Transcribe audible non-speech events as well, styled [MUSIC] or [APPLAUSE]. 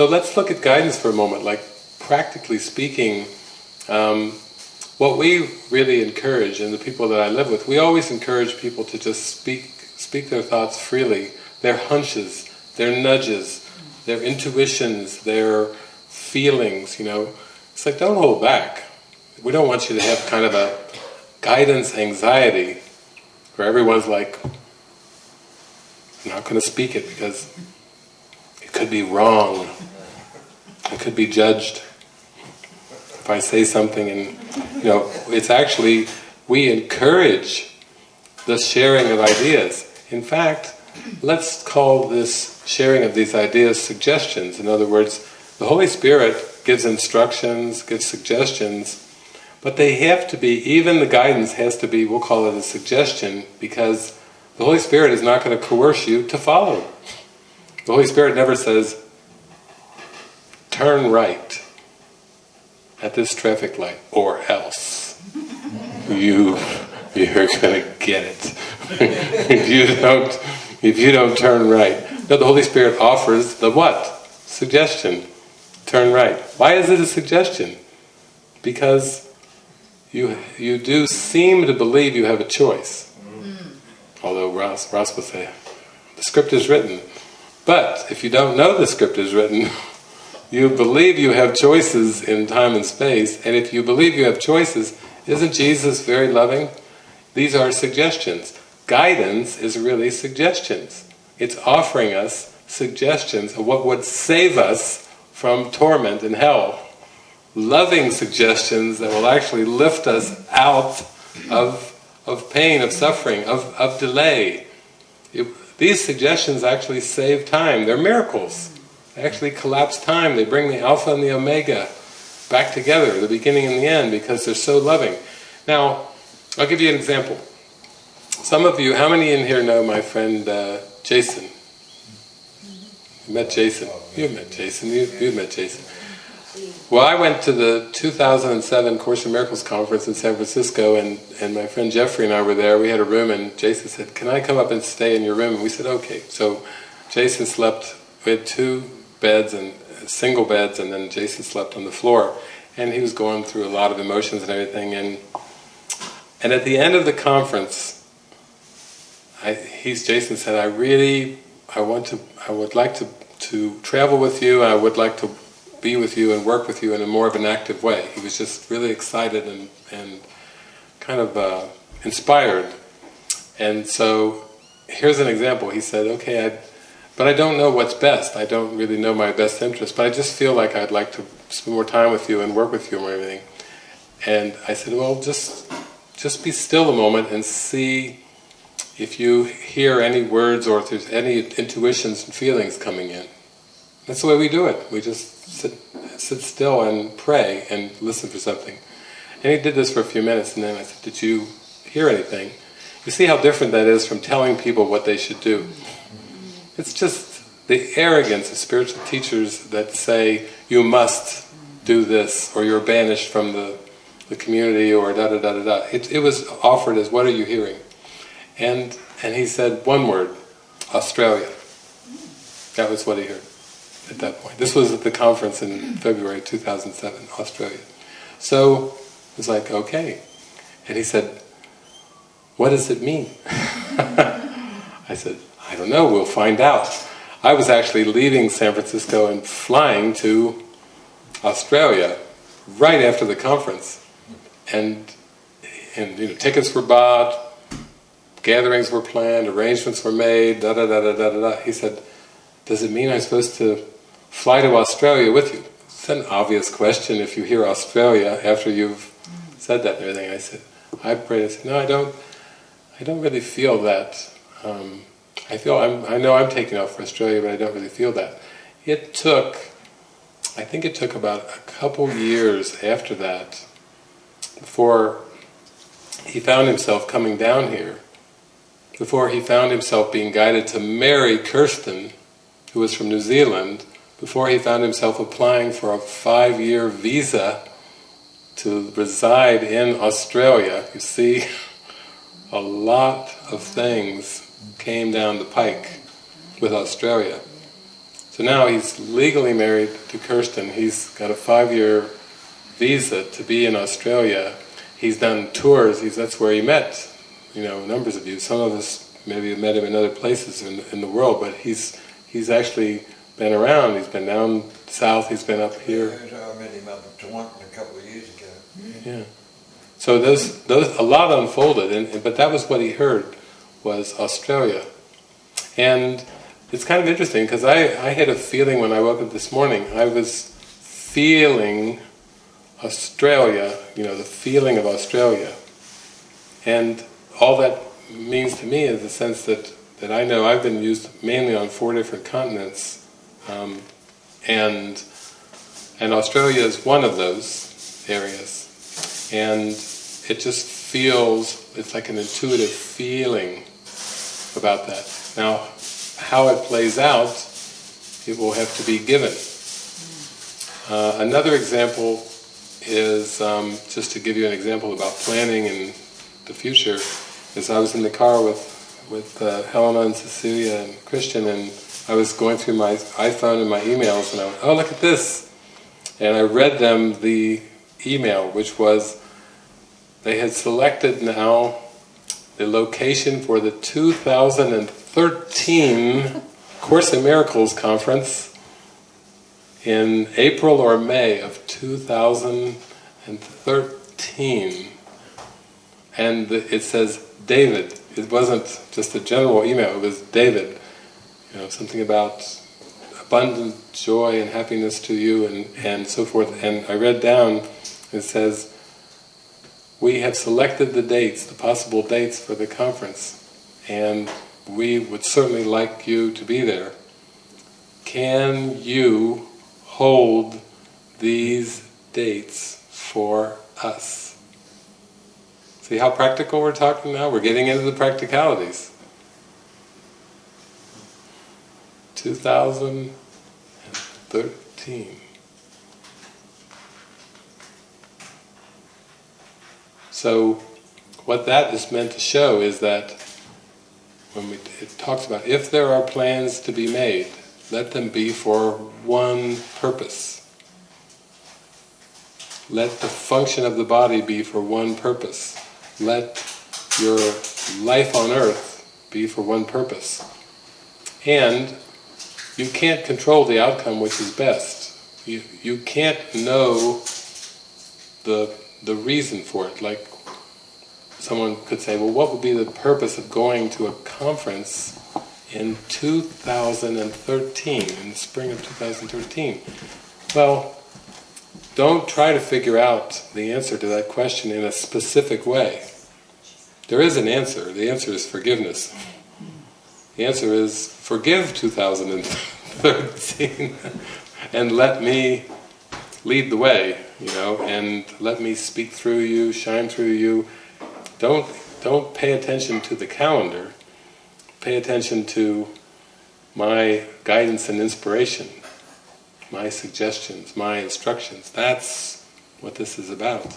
So let's look at guidance for a moment, like practically speaking, um, what we really encourage, and the people that I live with, we always encourage people to just speak, speak their thoughts freely, their hunches, their nudges, their intuitions, their feelings, you know. It's like, don't hold back. We don't want you to have kind of a guidance anxiety where everyone's like, I'm not going to speak it because it could be wrong. It could be judged. If I say something and, you know, it's actually, we encourage the sharing of ideas. In fact, let's call this sharing of these ideas suggestions. In other words, the Holy Spirit gives instructions, gives suggestions, but they have to be, even the guidance has to be, we'll call it a suggestion, because the Holy Spirit is not going to coerce you to follow. The Holy Spirit never says, turn right at this traffic light, or else you, you're going to get it. if you don't, if you don't turn right. No, the Holy Spirit offers the what? Suggestion. Turn right. Why is it a suggestion? Because you you do seem to believe you have a choice. Mm. Although Ross, Ross will say, the script is written. But if you don't know the script is written, [LAUGHS] you believe you have choices in time and space, and if you believe you have choices, isn't Jesus very loving? These are suggestions. Guidance is really suggestions. It's offering us suggestions of what would save us from torment in hell loving suggestions that will actually lift us out of, of pain, of suffering, of, of delay. It, these suggestions actually save time, they're miracles. Actually collapse time, they bring the alpha and the omega back together, the beginning and the end, because they're so loving. Now, I'll give you an example. Some of you, how many in here know my friend uh, Jason? You met Jason. You've met Jason. You, you've met Jason. Well, I went to the 2007 Course in Miracles conference in San Francisco and, and my friend Jeffrey and I were there. We had a room and Jason said, can I come up and stay in your room? And we said, okay. So Jason slept, we had two beds and single beds and then Jason slept on the floor. And he was going through a lot of emotions and everything. And and at the end of the conference, I, he's Jason said, I really, I want to, I would like to, to travel with you, I would like to be with you and work with you in a more of an active way. He was just really excited and, and kind of uh, inspired. And so, here's an example. He said, okay, I, but I don't know what's best. I don't really know my best interest, but I just feel like I'd like to spend more time with you and work with you and everything. And I said, well, just, just be still a moment and see if you hear any words or if there's any intuitions and feelings coming in. That's the way we do it. We just sit, sit still and pray and listen for something. And he did this for a few minutes and then I said, did you hear anything? You see how different that is from telling people what they should do. It's just the arrogance of spiritual teachers that say, you must do this, or you're banished from the, the community, or da da da da da. It, it was offered as, what are you hearing? And, and he said one word, Australia. That was what he heard at that point. This was at the conference in February 2007, Australia. So it was like, okay. And he said, what does it mean? [LAUGHS] I said, I don't know, we'll find out. I was actually leaving San Francisco and flying to Australia right after the conference. And, and you know, tickets were bought, gatherings were planned, arrangements were made, da da da da da da. He said, does it mean I'm supposed to fly to Australia with you? It's an obvious question if you hear Australia after you've said that and everything. I said, I prayed, I said, no, I don't, I don't really feel that. Um, I feel, I'm, I know I'm taking off for Australia, but I don't really feel that. It took, I think it took about a couple years after that before he found himself coming down here, before he found himself being guided to marry Kirsten, who was from New Zealand, before he found himself applying for a five-year visa to reside in Australia. You see, [LAUGHS] a lot of things came down the pike with Australia. So now he's legally married to Kirsten. He's got a five-year visa to be in Australia. He's done tours. He's that's where he met, you know, numbers of you. Some of us maybe have met him in other places in, in the world, but he's he's actually been around. He's been down south. He's been up here. I met him up in Toronto a couple of years ago. Yeah. So those those a lot unfolded, and but that was what he heard was Australia, and it's kind of interesting because I I had a feeling when I woke up this morning. I was feeling Australia, you know, the feeling of Australia, and all that means to me is the sense that that I know I've been used mainly on four different continents, um, and and Australia is one of those areas, and it just feels, it's like an intuitive feeling about that. Now, how it plays out, it will have to be given. Uh, another example is, um, just to give you an example about planning and the future, is I was in the car with, with uh, Helena and Cecilia and Christian and I was going through my iPhone and my emails and I went, oh look at this! And I read them the email which was they had selected now the location for the 2013 Course in Miracles conference in April or May of 2013 and it says David, it wasn't just a general email, it was David, you know, something about abundant joy and happiness to you and, and so forth. And I read down, it says we have selected the dates, the possible dates for the conference, and we would certainly like you to be there. Can you hold these dates for us? See how practical we're talking now? We're getting into the practicalities. 2013. So what that is meant to show is that when we, it talks about if there are plans to be made, let them be for one purpose. Let the function of the body be for one purpose. Let your life on earth be for one purpose. And you can't control the outcome which is best. You, you can't know the, the reason for it. Like someone could say, well what would be the purpose of going to a conference in 2013, in the spring of 2013? Well, don't try to figure out the answer to that question in a specific way. There is an answer, the answer is forgiveness. The answer is, forgive 2013 [LAUGHS] and let me lead the way, you know, and let me speak through you, shine through you, don't, don't pay attention to the calendar, pay attention to my guidance and inspiration, my suggestions, my instructions. That's what this is about.